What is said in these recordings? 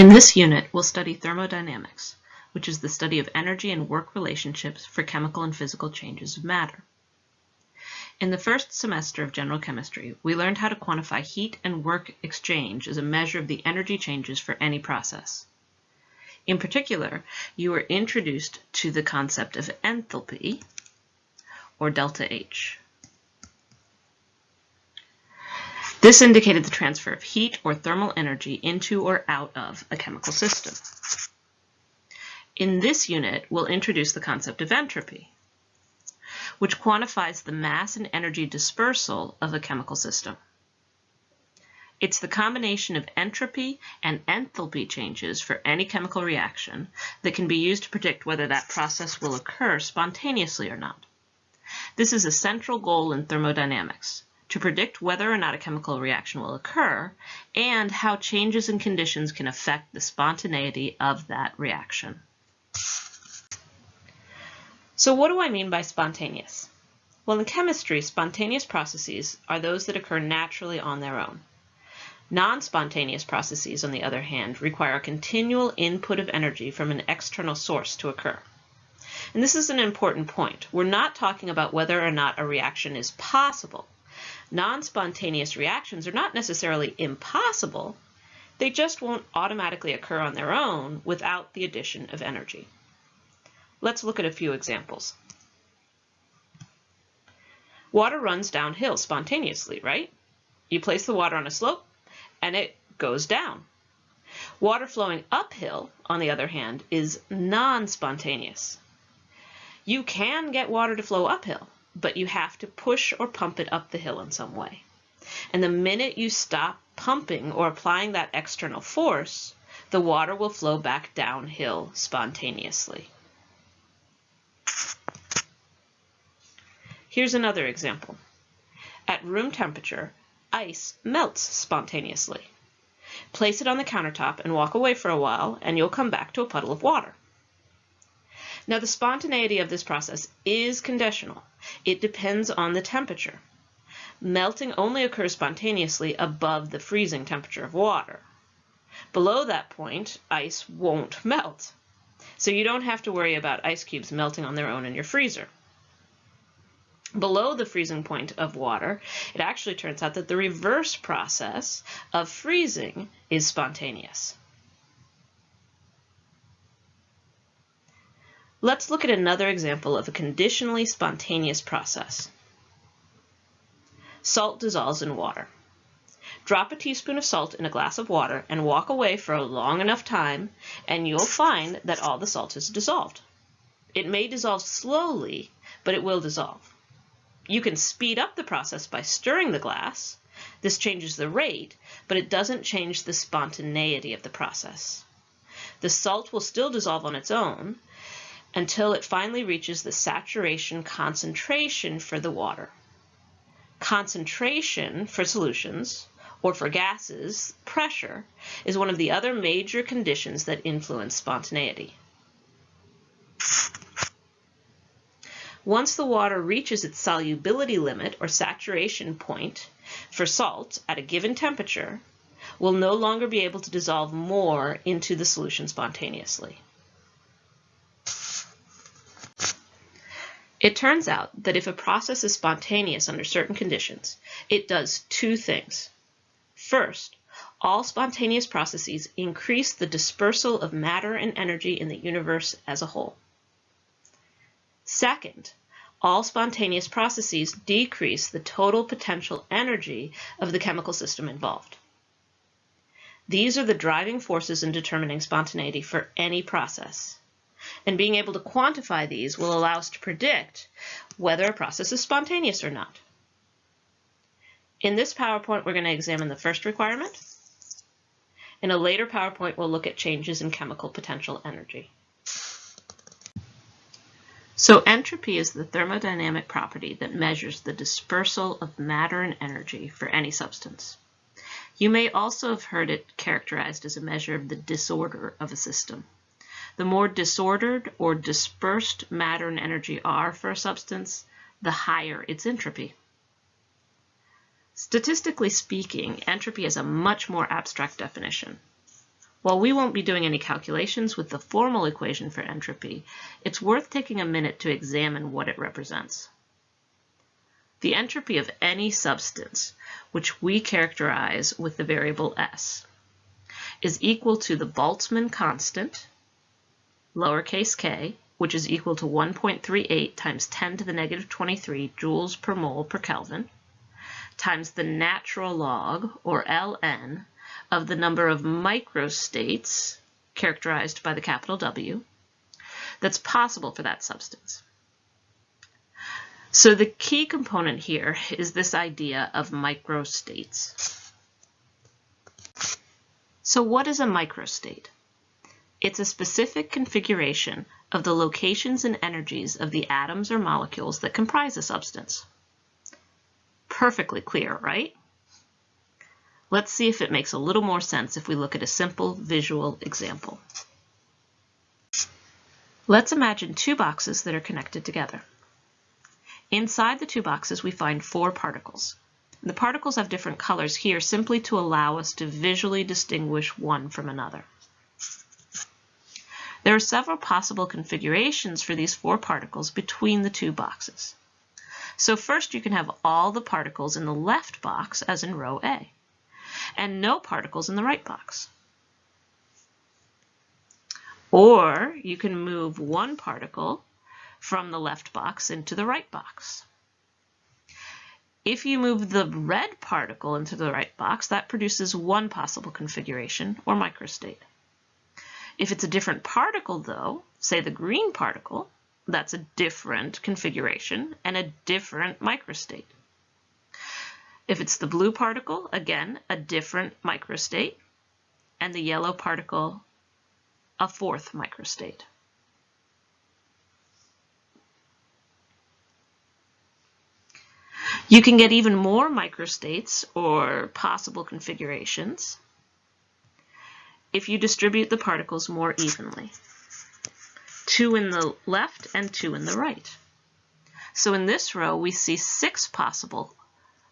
In this unit, we'll study thermodynamics, which is the study of energy and work relationships for chemical and physical changes of matter. In the first semester of general chemistry, we learned how to quantify heat and work exchange as a measure of the energy changes for any process. In particular, you were introduced to the concept of enthalpy, or delta H. This indicated the transfer of heat or thermal energy into or out of a chemical system. In this unit, we'll introduce the concept of entropy, which quantifies the mass and energy dispersal of a chemical system. It's the combination of entropy and enthalpy changes for any chemical reaction that can be used to predict whether that process will occur spontaneously or not. This is a central goal in thermodynamics, to predict whether or not a chemical reaction will occur and how changes in conditions can affect the spontaneity of that reaction. So what do I mean by spontaneous? Well, in chemistry, spontaneous processes are those that occur naturally on their own. Non-spontaneous processes, on the other hand, require a continual input of energy from an external source to occur. And this is an important point. We're not talking about whether or not a reaction is possible. Non-spontaneous reactions are not necessarily impossible, they just won't automatically occur on their own without the addition of energy. Let's look at a few examples. Water runs downhill spontaneously, right? You place the water on a slope and it goes down. Water flowing uphill, on the other hand, is non-spontaneous. You can get water to flow uphill, but you have to push or pump it up the hill in some way. And the minute you stop pumping or applying that external force, the water will flow back downhill spontaneously. Here's another example. At room temperature, ice melts spontaneously. Place it on the countertop and walk away for a while and you'll come back to a puddle of water. Now the spontaneity of this process is conditional. It depends on the temperature. Melting only occurs spontaneously above the freezing temperature of water. Below that point, ice won't melt. So you don't have to worry about ice cubes melting on their own in your freezer. Below the freezing point of water, it actually turns out that the reverse process of freezing is spontaneous. Let's look at another example of a conditionally spontaneous process. Salt dissolves in water. Drop a teaspoon of salt in a glass of water and walk away for a long enough time and you'll find that all the salt is dissolved. It may dissolve slowly, but it will dissolve. You can speed up the process by stirring the glass. This changes the rate, but it doesn't change the spontaneity of the process. The salt will still dissolve on its own, until it finally reaches the saturation concentration for the water. Concentration for solutions, or for gases, pressure, is one of the other major conditions that influence spontaneity. Once the water reaches its solubility limit or saturation point for salt at a given temperature, will no longer be able to dissolve more into the solution spontaneously. It turns out that if a process is spontaneous under certain conditions, it does two things. First, all spontaneous processes increase the dispersal of matter and energy in the universe as a whole. Second, all spontaneous processes decrease the total potential energy of the chemical system involved. These are the driving forces in determining spontaneity for any process. And being able to quantify these will allow us to predict whether a process is spontaneous or not. In this PowerPoint, we're going to examine the first requirement. In a later PowerPoint, we'll look at changes in chemical potential energy. So entropy is the thermodynamic property that measures the dispersal of matter and energy for any substance. You may also have heard it characterized as a measure of the disorder of a system. The more disordered or dispersed matter and energy are for a substance, the higher its entropy. Statistically speaking, entropy is a much more abstract definition. While we won't be doing any calculations with the formal equation for entropy, it's worth taking a minute to examine what it represents. The entropy of any substance, which we characterize with the variable S, is equal to the Boltzmann constant, lowercase k, which is equal to 1.38 times 10 to the negative 23 joules per mole per Kelvin, times the natural log, or ln, of the number of microstates, characterized by the capital W, that's possible for that substance. So the key component here is this idea of microstates. So what is a microstate? It's a specific configuration of the locations and energies of the atoms or molecules that comprise a substance. Perfectly clear, right? Let's see if it makes a little more sense if we look at a simple visual example. Let's imagine two boxes that are connected together. Inside the two boxes, we find four particles. The particles have different colors here simply to allow us to visually distinguish one from another. There are several possible configurations for these four particles between the two boxes. So first you can have all the particles in the left box as in row A, and no particles in the right box. Or you can move one particle from the left box into the right box. If you move the red particle into the right box, that produces one possible configuration, or microstate. If it's a different particle, though, say the green particle, that's a different configuration and a different microstate. If it's the blue particle, again, a different microstate, and the yellow particle, a fourth microstate. You can get even more microstates or possible configurations if you distribute the particles more evenly. Two in the left and two in the right. So in this row, we see six possible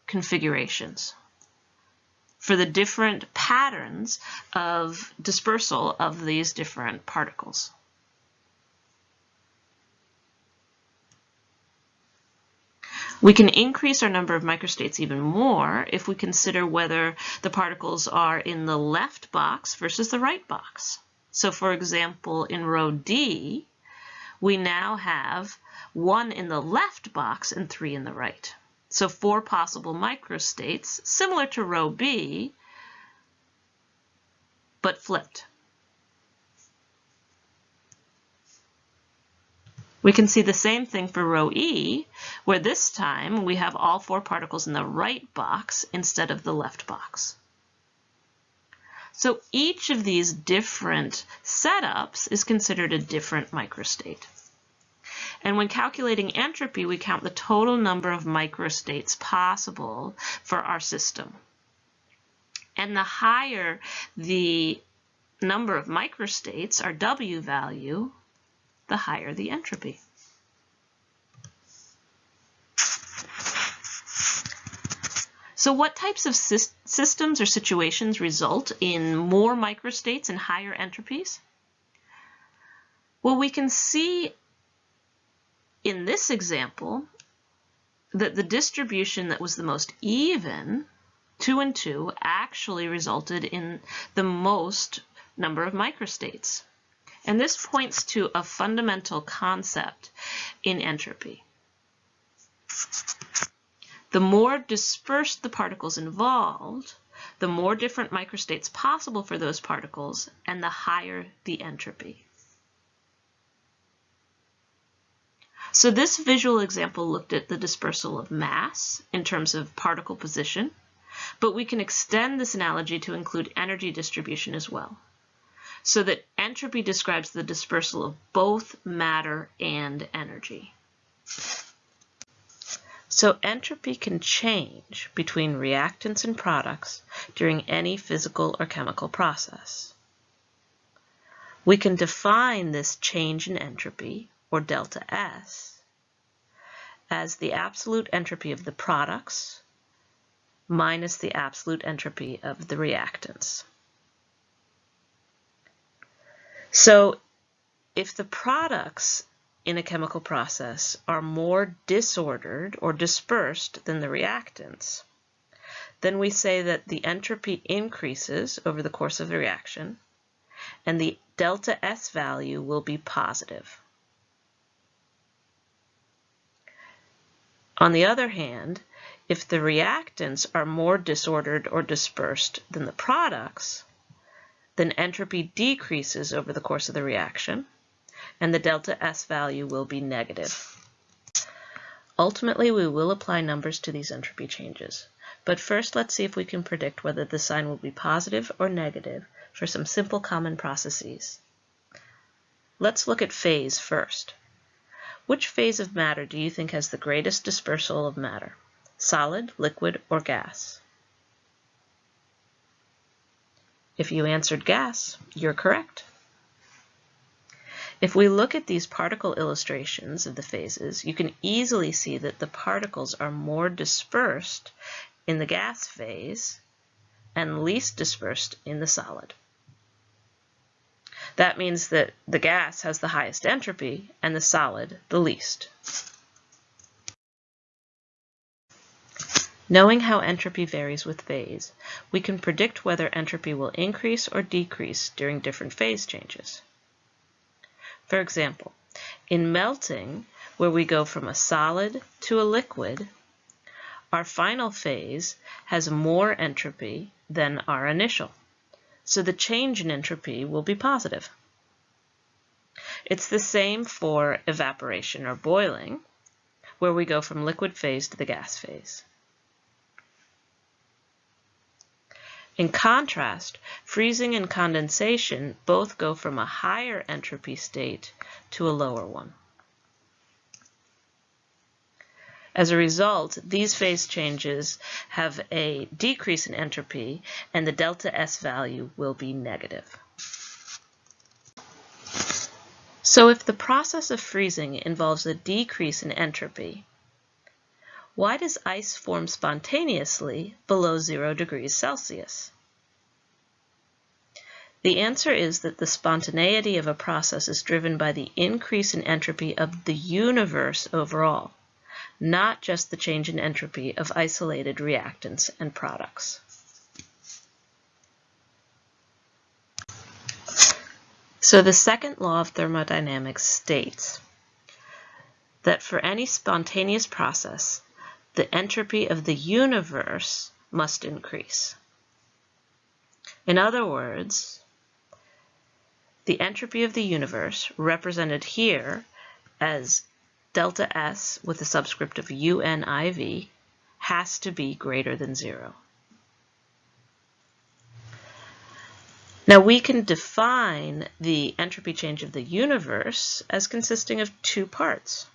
configurations for the different patterns of dispersal of these different particles. We can increase our number of microstates even more if we consider whether the particles are in the left box versus the right box. So for example, in row D, we now have one in the left box and three in the right. So four possible microstates, similar to row B, but flipped. We can see the same thing for row E, where this time we have all four particles in the right box instead of the left box. So each of these different setups is considered a different microstate. And when calculating entropy, we count the total number of microstates possible for our system. And the higher the number of microstates, our W value, the higher the entropy. So what types of sy systems or situations result in more microstates and higher entropies? Well, we can see in this example that the distribution that was the most even, 2 and 2, actually resulted in the most number of microstates. And this points to a fundamental concept in entropy. The more dispersed the particles involved, the more different microstates possible for those particles, and the higher the entropy. So this visual example looked at the dispersal of mass in terms of particle position, but we can extend this analogy to include energy distribution as well so that entropy describes the dispersal of both matter and energy. So entropy can change between reactants and products during any physical or chemical process. We can define this change in entropy, or delta S, as the absolute entropy of the products minus the absolute entropy of the reactants. So if the products in a chemical process are more disordered or dispersed than the reactants, then we say that the entropy increases over the course of the reaction and the delta S value will be positive. On the other hand, if the reactants are more disordered or dispersed than the products, then entropy decreases over the course of the reaction, and the delta S value will be negative. Ultimately, we will apply numbers to these entropy changes. But first, let's see if we can predict whether the sign will be positive or negative for some simple common processes. Let's look at phase first. Which phase of matter do you think has the greatest dispersal of matter? solid, liquid, or gas? If you answered gas, you're correct. If we look at these particle illustrations of the phases, you can easily see that the particles are more dispersed in the gas phase and least dispersed in the solid. That means that the gas has the highest entropy and the solid the least. Knowing how entropy varies with phase, we can predict whether entropy will increase or decrease during different phase changes. For example, in melting, where we go from a solid to a liquid, our final phase has more entropy than our initial, so the change in entropy will be positive. It's the same for evaporation or boiling, where we go from liquid phase to the gas phase. In contrast, freezing and condensation both go from a higher entropy state to a lower one. As a result, these phase changes have a decrease in entropy and the delta S value will be negative. So if the process of freezing involves a decrease in entropy, why does ice form spontaneously below zero degrees Celsius? The answer is that the spontaneity of a process is driven by the increase in entropy of the universe overall, not just the change in entropy of isolated reactants and products. So the second law of thermodynamics states that for any spontaneous process, the entropy of the universe must increase. In other words, the entropy of the universe, represented here as delta S with a subscript of UNIV, has to be greater than zero. Now we can define the entropy change of the universe as consisting of two parts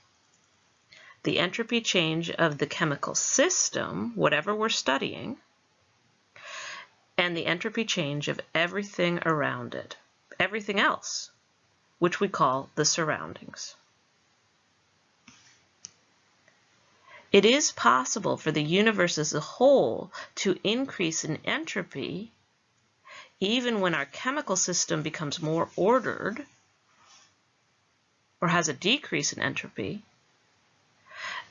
the entropy change of the chemical system, whatever we're studying, and the entropy change of everything around it, everything else, which we call the surroundings. It is possible for the universe as a whole to increase in entropy even when our chemical system becomes more ordered or has a decrease in entropy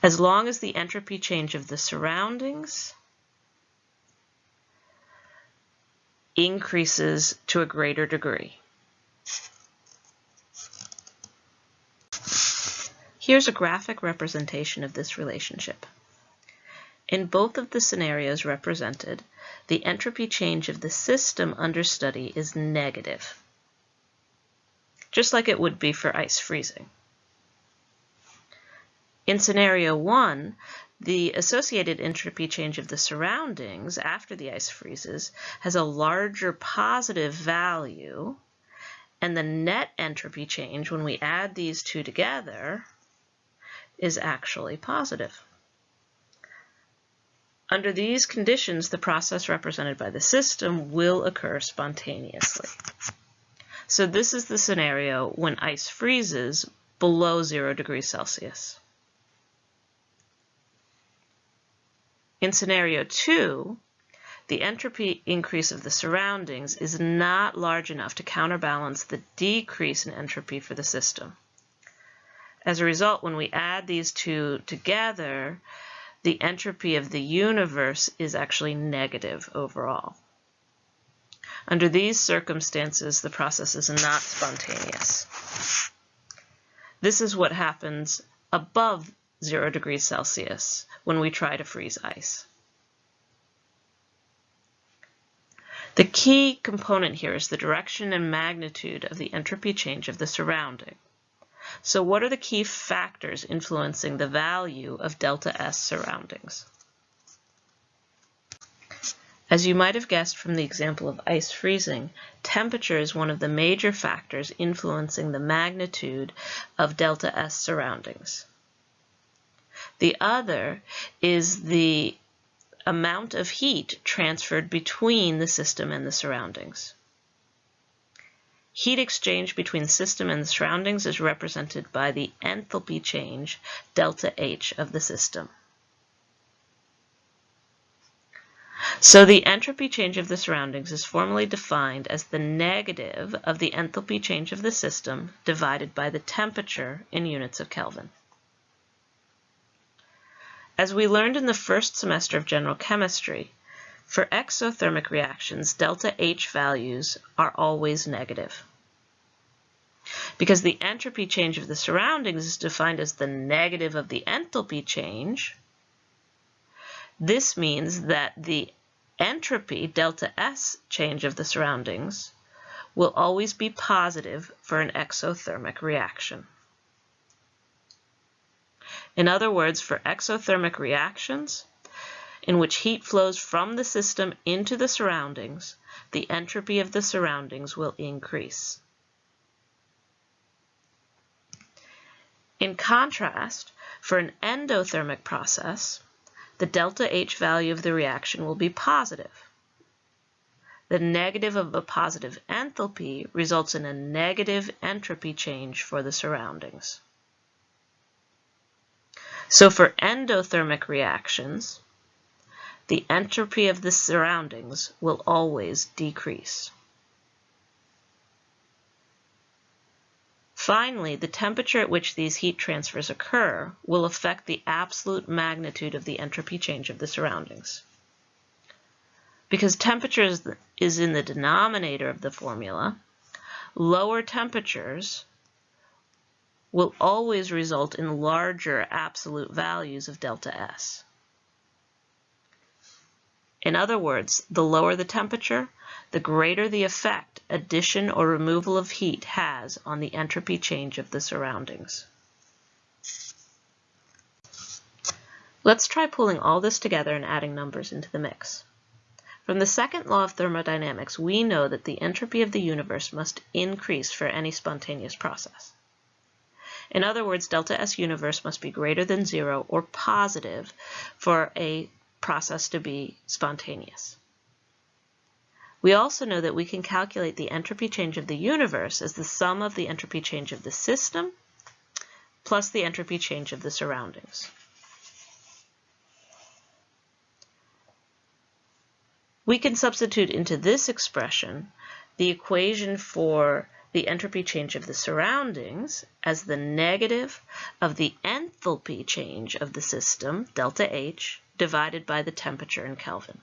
as long as the entropy change of the surroundings increases to a greater degree. Here's a graphic representation of this relationship. In both of the scenarios represented, the entropy change of the system under study is negative, just like it would be for ice freezing. In scenario one, the associated entropy change of the surroundings after the ice freezes has a larger positive value, and the net entropy change when we add these two together is actually positive. Under these conditions, the process represented by the system will occur spontaneously. So this is the scenario when ice freezes below zero degrees Celsius. In scenario two, the entropy increase of the surroundings is not large enough to counterbalance the decrease in entropy for the system. As a result, when we add these two together, the entropy of the universe is actually negative overall. Under these circumstances, the process is not spontaneous. This is what happens above 0 degrees Celsius when we try to freeze ice. The key component here is the direction and magnitude of the entropy change of the surrounding. So what are the key factors influencing the value of delta S surroundings? As you might have guessed from the example of ice freezing, temperature is one of the major factors influencing the magnitude of delta S surroundings. The other is the amount of heat transferred between the system and the surroundings. Heat exchange between the system and the surroundings is represented by the enthalpy change, delta H, of the system. So the entropy change of the surroundings is formally defined as the negative of the enthalpy change of the system divided by the temperature in units of Kelvin. As we learned in the first semester of general chemistry, for exothermic reactions, delta H values are always negative. Because the entropy change of the surroundings is defined as the negative of the enthalpy change, this means that the entropy, delta S change of the surroundings, will always be positive for an exothermic reaction. In other words, for exothermic reactions, in which heat flows from the system into the surroundings, the entropy of the surroundings will increase. In contrast, for an endothermic process, the delta H value of the reaction will be positive. The negative of a positive enthalpy results in a negative entropy change for the surroundings. So for endothermic reactions, the entropy of the surroundings will always decrease. Finally, the temperature at which these heat transfers occur will affect the absolute magnitude of the entropy change of the surroundings. Because temperature is in the denominator of the formula, lower temperatures will always result in larger absolute values of delta S. In other words, the lower the temperature, the greater the effect addition or removal of heat has on the entropy change of the surroundings. Let's try pulling all this together and adding numbers into the mix. From the second law of thermodynamics, we know that the entropy of the universe must increase for any spontaneous process. In other words, delta S universe must be greater than zero or positive for a process to be spontaneous. We also know that we can calculate the entropy change of the universe as the sum of the entropy change of the system plus the entropy change of the surroundings. We can substitute into this expression the equation for the entropy change of the surroundings as the negative of the enthalpy change of the system, delta H, divided by the temperature in Kelvin.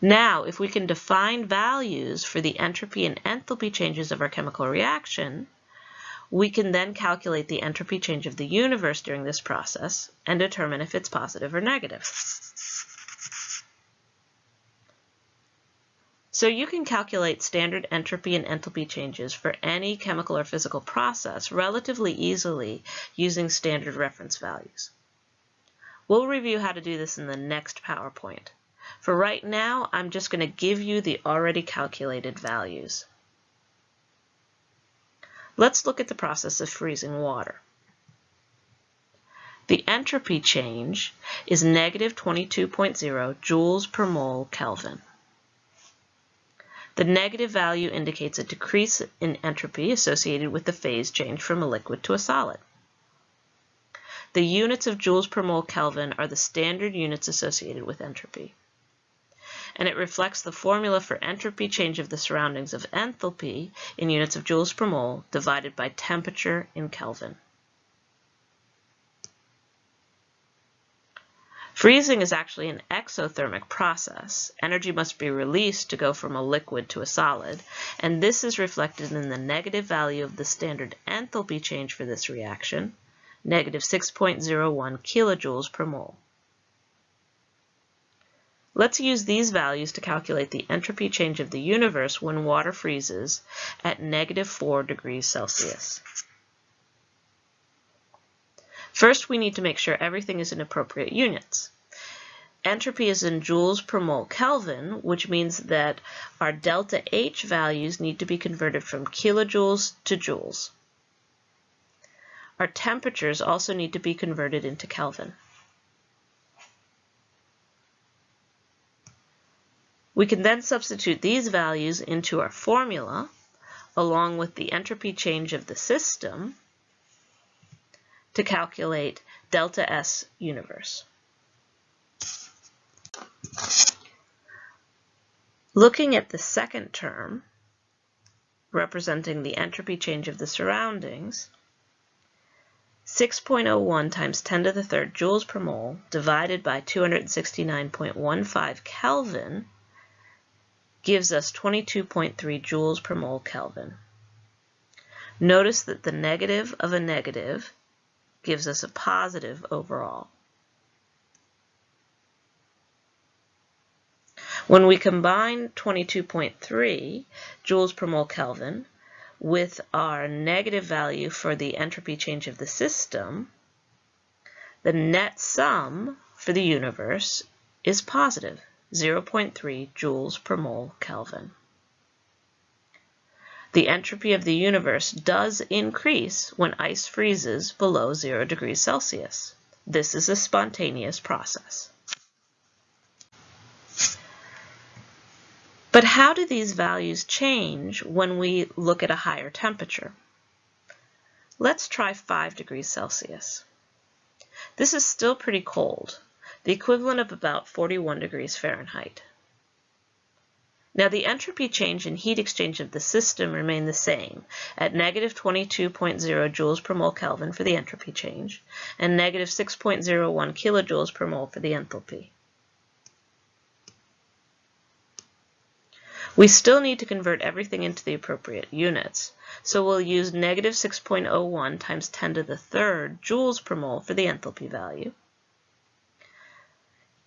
Now, if we can define values for the entropy and enthalpy changes of our chemical reaction, we can then calculate the entropy change of the universe during this process and determine if it's positive or negative. So you can calculate standard entropy and enthalpy changes for any chemical or physical process relatively easily using standard reference values. We'll review how to do this in the next PowerPoint. For right now, I'm just going to give you the already calculated values. Let's look at the process of freezing water. The entropy change is negative 22.0 joules per mole Kelvin. The negative value indicates a decrease in entropy associated with the phase change from a liquid to a solid. The units of joules per mole Kelvin are the standard units associated with entropy. And it reflects the formula for entropy change of the surroundings of enthalpy in units of joules per mole divided by temperature in Kelvin. Freezing is actually an exothermic process. Energy must be released to go from a liquid to a solid, and this is reflected in the negative value of the standard enthalpy change for this reaction, negative 6.01 kilojoules per mole. Let's use these values to calculate the entropy change of the universe when water freezes at negative 4 degrees Celsius. First, we need to make sure everything is in appropriate units. Entropy is in joules per mole Kelvin, which means that our delta H values need to be converted from kilojoules to joules. Our temperatures also need to be converted into Kelvin. We can then substitute these values into our formula along with the entropy change of the system to calculate delta S universe. Looking at the second term, representing the entropy change of the surroundings, 6.01 times 10 to the third joules per mole divided by 269.15 Kelvin gives us 22.3 joules per mole Kelvin. Notice that the negative of a negative gives us a positive overall. When we combine 22.3 joules per mole Kelvin with our negative value for the entropy change of the system, the net sum for the universe is positive, 0.3 joules per mole Kelvin the entropy of the universe does increase when ice freezes below 0 degrees Celsius. This is a spontaneous process. But how do these values change when we look at a higher temperature? Let's try 5 degrees Celsius. This is still pretty cold, the equivalent of about 41 degrees Fahrenheit. Now the entropy change and heat exchange of the system remain the same. At negative 22.0 joules per mole Kelvin for the entropy change and negative 6.01 kilojoules per mole for the enthalpy. We still need to convert everything into the appropriate units, so we'll use negative 6.01 times 10 to the third joules per mole for the enthalpy value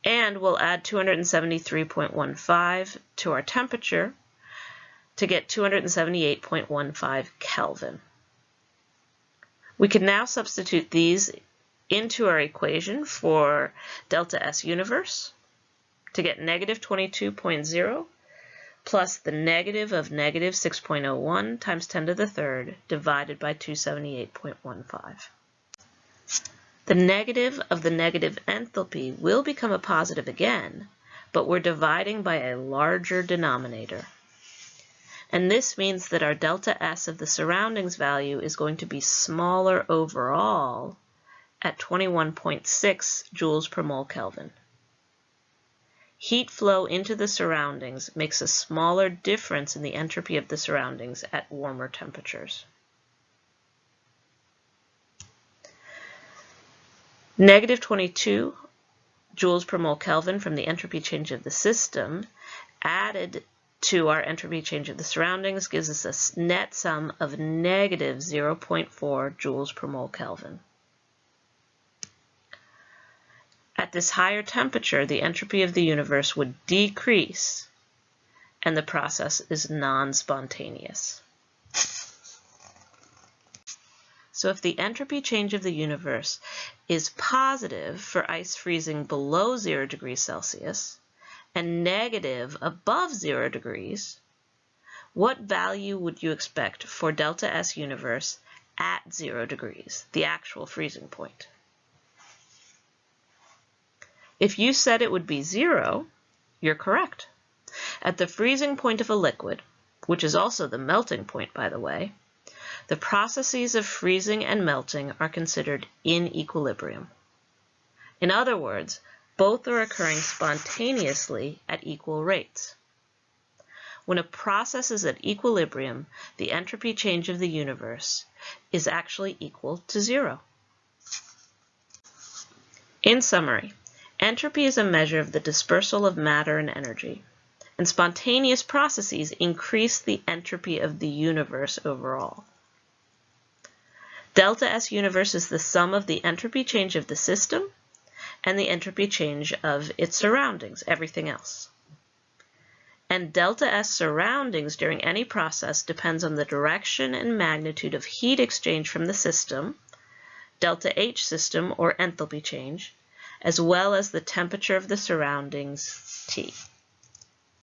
and we'll add 273.15 to our temperature to get 278.15 Kelvin. We can now substitute these into our equation for delta S universe to get negative 22.0 plus the negative of negative 6.01 times 10 to the third divided by 278.15. The negative of the negative enthalpy will become a positive again, but we're dividing by a larger denominator. And this means that our delta S of the surroundings value is going to be smaller overall at 21.6 joules per mole Kelvin. Heat flow into the surroundings makes a smaller difference in the entropy of the surroundings at warmer temperatures. Negative 22 joules per mole Kelvin from the entropy change of the system added to our entropy change of the surroundings gives us a net sum of negative 0.4 joules per mole Kelvin. At this higher temperature, the entropy of the universe would decrease and the process is non-spontaneous. So if the entropy change of the universe is positive for ice freezing below 0 degrees Celsius and negative above 0 degrees, what value would you expect for delta S universe at 0 degrees, the actual freezing point? If you said it would be 0, you're correct. At the freezing point of a liquid, which is also the melting point, by the way, the processes of freezing and melting are considered in equilibrium. In other words, both are occurring spontaneously at equal rates. When a process is at equilibrium, the entropy change of the universe is actually equal to zero. In summary, entropy is a measure of the dispersal of matter and energy, and spontaneous processes increase the entropy of the universe overall. Delta S universe is the sum of the entropy change of the system and the entropy change of its surroundings, everything else and delta S surroundings during any process depends on the direction and magnitude of heat exchange from the system, delta H system or enthalpy change, as well as the temperature of the surroundings T.